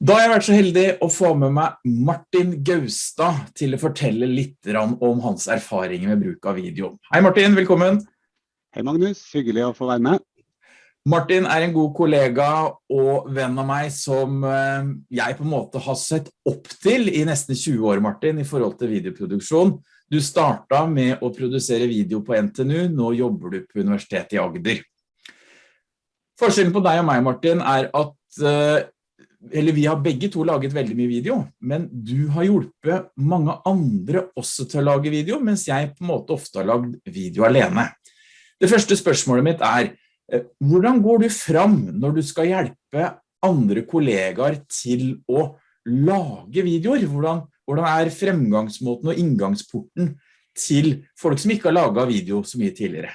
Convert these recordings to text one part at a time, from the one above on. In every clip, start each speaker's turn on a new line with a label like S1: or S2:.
S1: Da har jeg vært så heldig å få med meg Martin Gaustad til å fortelle litt om hans erfaringer med bruk av video. Hei Martin, velkommen!
S2: Hei Magnus, hyggelig å få være med.
S1: Martin er en god kollega og venn av meg som eh, jeg på en måte har sett opp til i nesten 20 år, Martin, i forhold til videoproduksjon. Du startet med å produsere video på NTNU, nå jobber du på Universitetet i Agder. Forskjellen på deg og meg, Martin, er at eh, eller vi har begge to laget veldig mye video, men du har hjulpet mange andre også til å lage video, mens jeg på en måte ofte har lagd video alene. Det første spørsmålet mitt er, eh, hvordan går du fram når du skal hjelpe andre kollegaer til å lage videoer? Hvordan, hvordan er fremgangsmåten og inngangsporten til folk som ikke har laget video så mye tidligere?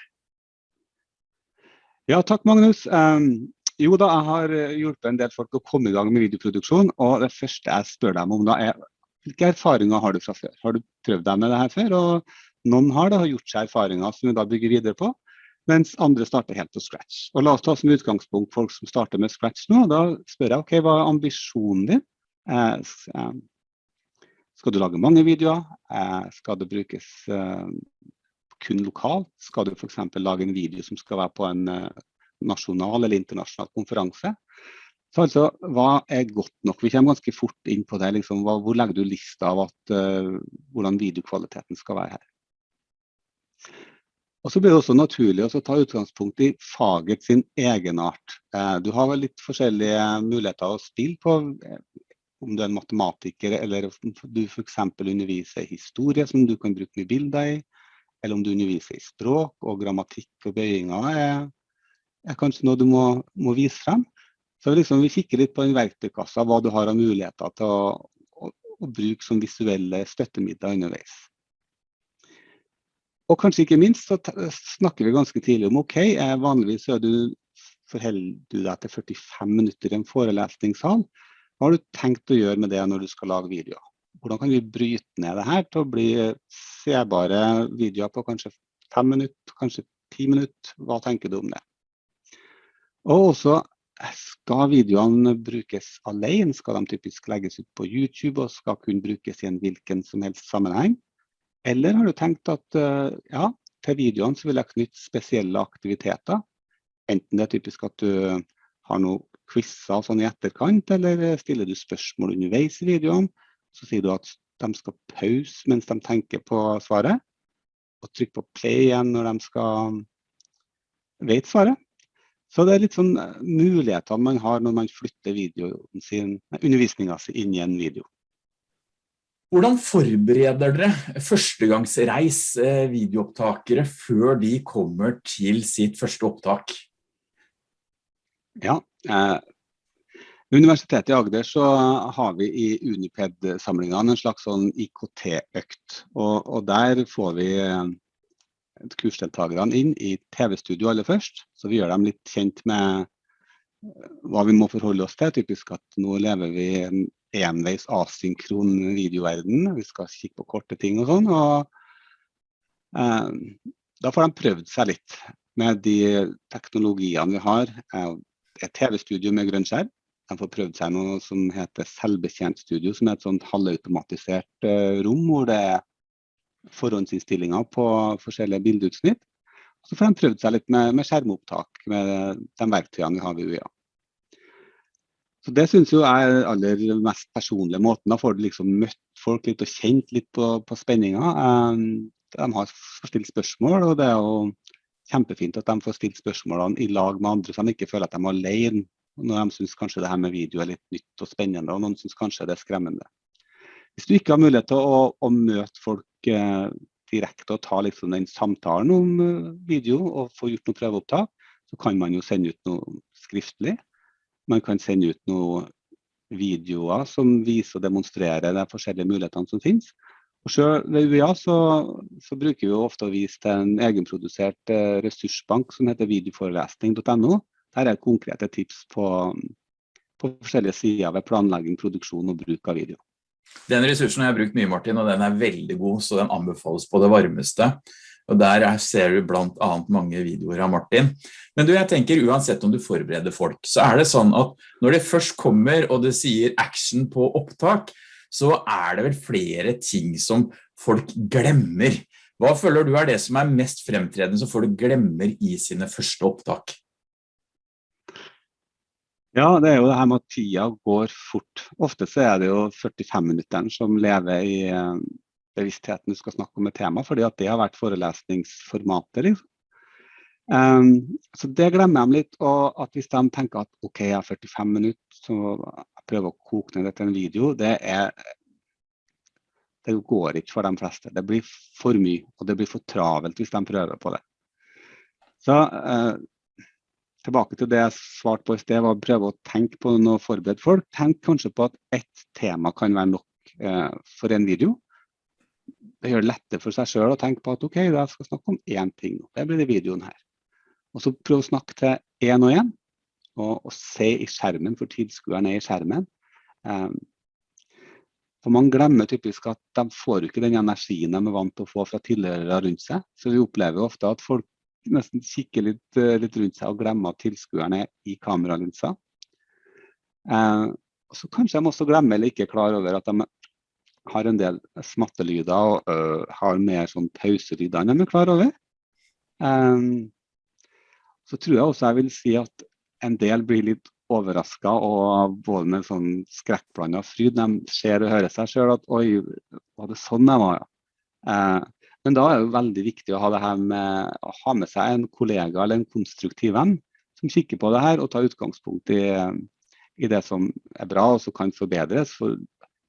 S2: Ja, takk Magnus. Um, jo da, jeg har eh, hjulpet en del folk å komme i gang med videoproduksjon. Og det første jeg spør dem om da er hvilke erfaringer har du fra før? Har du prøvd deg med det her før? Og noen har da gjort seg erfaringer som vi da bygger videre på, mens andre starter helt på scratch. Og la oss ta som utgangspunkt folk som starter med scratch nå. Da spør jeg ok, hva er ambisjonen din? Eh, eh skal du lage mange videoer? Eh, skal det brukes eh, kun lokalt? Skal du f.eks. lage en video som skal være på en eh, nasjonal eller internasjonal konferanse. Så altså, hva er godt nok? Vi kommer ganske fort inn på det. Liksom, hva, hvor legger du lista av at, uh, hvordan videokvaliteten skal være her? Og så blir det også naturlig å ta utgangspunkt i faget sin egenart. Uh, du har vel litt forskjellige muligheter å spille på. Uh, om du er en matematiker eller om du f.eks. underviser i historie som du kan bruke mye bilder i. Eller om du underviser i språk og grammatikk og bøyinger. er er kanskje noe du må, må vise frem. Så liksom, vi kikker litt på den verktøykassa, hva du har av muligheter til å, å, å bruke som visuelle støttemidler underveis. Og kanskje ikke minst så snakker vi ganske tidlig om ok, eh, vanligvis du, forholder du deg til 45 minutter i en forelesningssal. Hva har du tenkt å gjøre med det når du skal lage videoer? Hvordan kan vi bryte ned det her til å bli sebare videoer på kanskje fem minutter, kanskje ti minutter? Hva tenker du om det? Og også skal videoene brukes alene, skal de typisk legges ut på YouTube og skal kunne brukes i en hvilken som helst sammenheng? Eller har du tenkt at eh, ja, til videoene så vil jeg knytte spesielle aktiviteter? Enten det er typisk at du har noen quizer sånn i etterkant, eller stiller du spørsmål underveis i videoene. Så sier du at de skal pause mens de tenker på svaret, og trykke på play igjen når de skal vet svaret. Så det er litt sånn eh, muligheter man har når man flytter sin, undervisninga si inn i en video.
S1: Hvordan forbereder dere førstegangsreis eh, videoopptakere før de kommer til sitt første opptak?
S2: Ja, eh, Universitetet i Agder så har vi i Uniped-samlingene en slags sånn IKT-økt. Og, og, der får vi eh, kursdeltakerne inn i TV-studio aller først. Så vi gjør dem litt kjent med eh, hva vi må forholde oss til. Typisk at nå lever vi i en enveis asynkron videoverden. Vi skal kikke på korte ting og sånn. og eh, Da får de prøvd seg litt med de teknologiene vi har. Eh, et TV-studio med grønn skjerm. De får prøvd seg noe som heter selvbetjent studio, som er et sånt halvautomatisert eh, rom hvor det er forhåndsinnstillinger på forskjellige bildeutsnitt. Og så får de prøvd seg litt med, med skjermopptak med de verktøyene vi har ved UiA. Så Det syns jeg er aller mest personlige måten. Da får du liksom møtt folk litt og kjent litt på, på spenninga. Um, de har stilt spørsmål, og det er jo kjempefint at de får stilt spørsmålene i lag med andre, så de ikke føler at de er alene når de syns kanskje det her med video er litt nytt og spennende, og noen syns kanskje det er skremmende. Hvis du ikke har mulighet til å, å møte folk eh, direkte og ta liksom den samtalen om eh, video og få gjort noen prøveopptak, så kan man jo sende ut noe skriftlig. Man kan sende ut noen videoer som viser og demonstrerer de forskjellige mulighetene som finnes. Og selv ved UiA så, så, bruker vi ofte å vise til en egenprodusert eh, ressursbank som heter videoforelesning.no. Der er konkrete tips på, på forskjellige sider ved planlegging, produksjon og bruk av video.
S1: Den ressursen har jeg brukt mye, Martin, og den er veldig god, så den anbefales på det varmeste. og der ser du blant annet mange videoer av Martin. Men du, jeg tenker uansett om du forbereder folk, så er det sånn at når det først kommer og det sier action på opptak, så er det vel flere ting som folk glemmer. Hva føler du er det som er mest fremtredende som folk glemmer i sine første opptak?
S2: Ja, det er jo det her med at tida går fort. Ofte så er det jo 45 minutter som lever i eh, bevisstheten du skal snakke om et tema, fordi at det har vært forelesningsformatet. Liksom. Um, så det glemmer de litt. Og at hvis de tenker at OK, jeg har 45 minutter, så jeg prøver å koke ned det til en video, det er det går ikke for de fleste. Det blir for mye, og det blir for travelt hvis de prøver på det. Så eh, tilbake til det jeg svarte på i sted, var å prøve å tenke på noe forberedt folk. Tenk kanskje på at ett tema kan være nok eh, for en video. Det gjør det lettere for seg selv å tenke på at ok, da skal jeg snakke om én ting. Det blir det videoen her. Og så prøv å snakke til én og én, og, og se i skjermen, for tilskueren er i skjermen. Um, for Man glemmer typisk at de får ikke den energien de er vant til å få fra tilhørere rundt seg. Så vi opplever ofte at folk nesten kikker litt, eh, litt rundt seg og glemmer at tilskuerne er i kameralinsa. Eh, så kanskje de også glemmer eller ikke er klar over at de har en del smattelyder og ø, har mer sånn pauselyder enn de er klar over. Eh, så tror jeg også jeg vil si at en del blir litt overraska og både med sånn skrekkblanda fryd. De ser og hører seg sjøl at oi, var det sånn jeg var. Eh, men da er det veldig viktig å ha med å ha med seg en kollega eller en konstruktiv venn som kikker på det her og tar utgangspunkt i, i det som er bra og som kan forbedres. For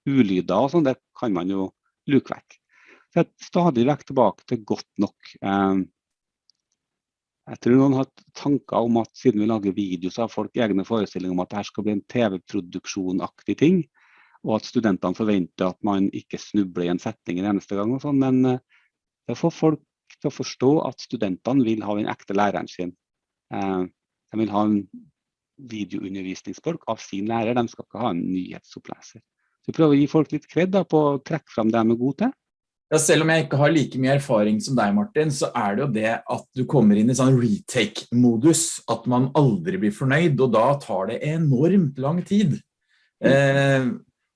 S2: ulyder og sånn, det kan man jo luke vekk. Så jeg er stadig vekk tilbake til godt nok. Eh, jeg tror noen har tanker om at siden vi lager video, så har folk egne forestillinger om at dette skal bli en TV-produksjonaktig ting. Og at studentene forventer at man ikke snubler i en setning en eneste gang. og sånn, Men det får folk til å forstå at studentene vil ha den ekte læreren sin. Uh, de vil ha en videoundervisningsfolk av sin lærer, de skal ikke ha en nyhetsoppleser. Så vi prøver å gi folk litt kred på å trekke fram det de er gode til.
S1: Ja, selv om jeg ikke har like mye erfaring som deg, Martin, så er det jo det at du kommer inn i sånn retake-modus, at man aldri blir fornøyd, og da tar det enormt lang tid. Eh,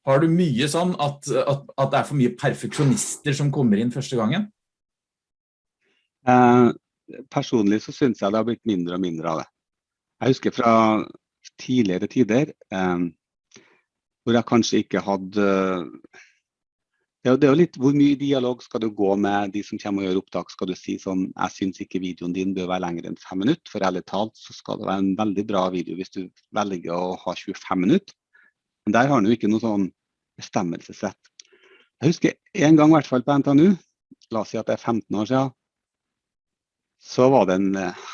S1: har du mye sånn at, at, at, det er for mye perfeksjonister som kommer inn første gangen?
S2: Eh, personlig så synes jeg det har blitt mindre og mindre av det. Jeg husker fra tidligere tider, eh, hvor jeg kanskje ikke hadde ja, det er jo litt Hvor mye dialog skal du gå med de som kommer og gjør opptak? Skal du si sånn Jeg syns ikke videoen din bør være lenger enn fem minutter. For ærlig talt så skal det være en veldig bra video hvis du velger å ha 25 minutter. Men der har du ikke noe sånn bestemmelsesrett. Jeg husker en gang i hvert fall på NTNU, la oss si at det er 15 år siden, så var det en, eh,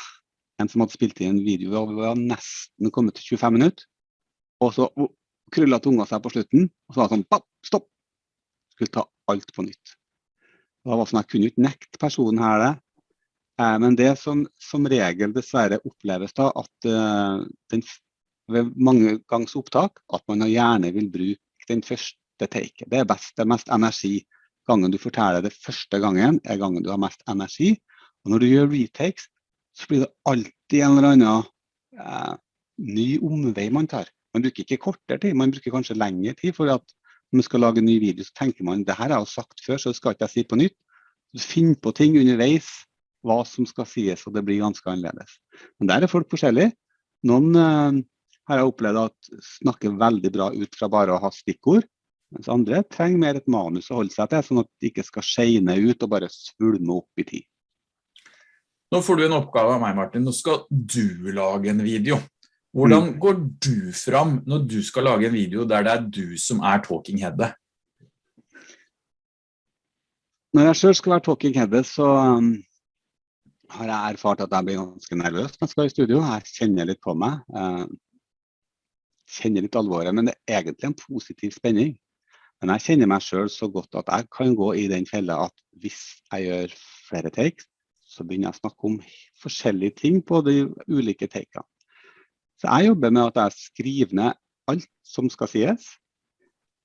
S2: en som hadde spilt inn en video og vi var nesten kommet til 25 minutter. Og så krølla tunga seg på slutten, og så var det sånn Stopp! skulle ta alt på nytt. Det var sånn, Jeg kunne ikke nekte personen her det. Eh, men det som som regel dessverre oppleves da, at uh, den, ved mange gangs opptak at man gjerne vil bruke den første taket. Det er best, det er mest energi. Gangen du forteller det første gangen, er gangen du har mest energi. Og når du gjør retakes, så blir det alltid en eller annen eh, ny omvei man tar. Man bruker ikke kortere tid, man bruker kanskje lengre tid. for at når man skal lage en ny video, så tenker man det her har jeg sagt før, så det skal ikke jeg si på nytt. Så Finn på ting underveis, hva som skal sies, og det blir ganske annerledes. Men der er folk forskjellige. Noen eh, har jeg opplevd at snakker veldig bra ut fra bare å ha stikkord. Mens andre trenger mer et manus å holde seg til, sånn at det ikke skal skeine ut og bare svulme opp i tid.
S1: Nå får du en oppgave av meg, Martin. Nå skal du lage en video. Hvordan mm. går du fram når du skal lage en video der det er du som er talking headet?
S2: Når jeg selv skal være talking headet, så um, har jeg erfart at jeg blir ganske nervøs når jeg skal i studio. Jeg kjenner litt på meg. Uh, kjenner litt alvoret, men det er egentlig en positiv spenning. Men jeg kjenner meg selv så godt at jeg kan gå i den fella at hvis jeg gjør flere takes, så begynner jeg å snakke om forskjellige ting på de ulike takene. Så jeg jobber med at jeg skriver ned alt som skal sies.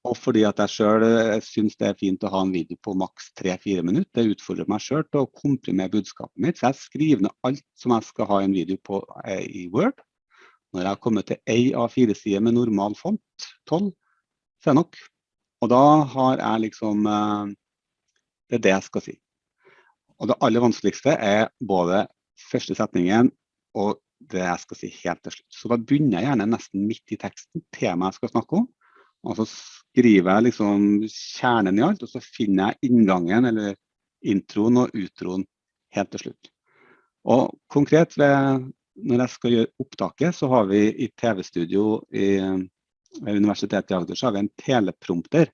S2: Og fordi at jeg selv syns synes det er fint å ha en video på maks 3-4 minutter. Det utfordrer meg selv til å komprimere budskapet mitt. Så jeg skriver ned alt som jeg skal ha en video på eh, i Word. Når jeg har kommet til ei A4-side med normal font, 12, så er det nok. Og da har jeg liksom eh, Det er det jeg skal si. Og det aller vanskeligste er både første setningen og det jeg skal si helt til slutt. Så da begynner jeg gjerne nesten midt i teksten, temaet jeg skal snakke om. Og så skriver jeg liksom kjernen i alt, og så finner jeg inngangen eller introen og utroen helt til slutt. Og konkret ved, når jeg skal gjøre opptaket, så har vi i TV-studio ved Universitetet i Agder så har vi en teleprompter.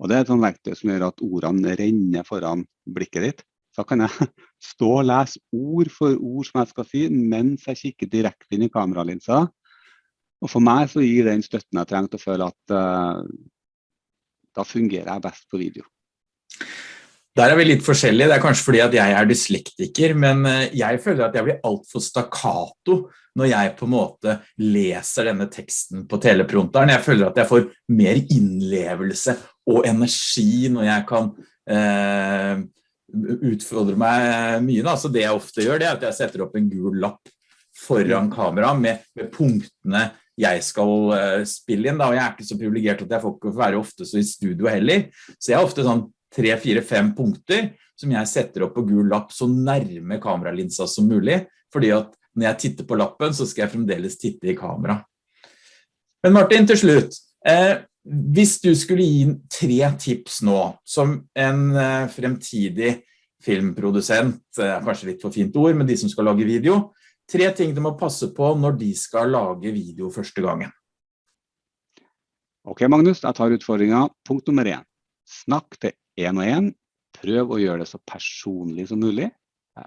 S2: Og det er et sånt verktøy som gjør at ordene renner foran blikket ditt. Så kan jeg stå og lese ord for ord som jeg skal si, mens jeg kikker direkte inn i kameralinsa. Og for meg så gir den støtten jeg trenger til å føle at uh, da fungerer jeg best på video.
S1: Der er vi litt forskjellige. Det er kanskje fordi at jeg er dyslektiker, men eh, jeg føler at jeg blir altfor stakkato når jeg på en måte leser denne teksten på teleprompteren. Jeg føler at jeg får mer innlevelse og energi når jeg kan eh, utfordre meg mye. Da. Så det jeg ofte gjør, det er at jeg setter opp en gul lapp foran kamera med, med punktene jeg skal uh, spille inn. Da. Og jeg er ikke så privilegert at jeg får ikke være ofte så i studio heller. Så jeg har ofte sånn tre, fire, fem punkter som jeg setter opp på gul lapp så nærme kameralinsa som mulig. Fordi at når jeg titter på lappen, så skal jeg fremdeles titte i kamera. Men Martin, til slutt. Eh, hvis du skulle gi tre tips nå, som en eh, fremtidig filmprodusent, eh, kanskje litt for fint ord, men de som skal lage video, tre ting du må passe på når de skal lage video første gangen.
S2: Ok, Magnus, jeg tar utfordringen. Punkt nummer én. Snakk til en og en. Prøv å gjøre det så personlig som mulig.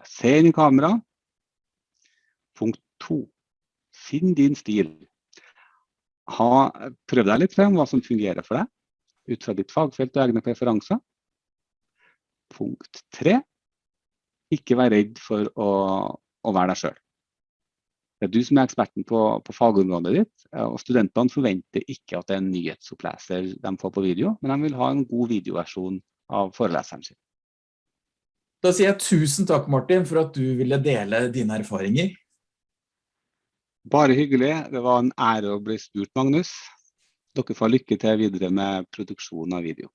S2: Se inn i kamera. Punkt to. Finn din stil ha, prøv deg litt frem hva som fungerer for deg, ut fra ditt fagfelt og egne preferanser. Punkt tre, ikke vær redd for å, å være deg selv. Det er du som er eksperten på, på fagområdet ditt, og studentene forventer ikke at det er en nyhetsoppleser de får på video, men de vil ha en god videoversjon av foreleseren sin.
S1: Da sier jeg tusen takk, Martin, for at du ville dele dine erfaringer.
S2: Bare hyggelig. Det var en ære å bli spurt, Magnus. Dere får lykke til videre med produksjon av video.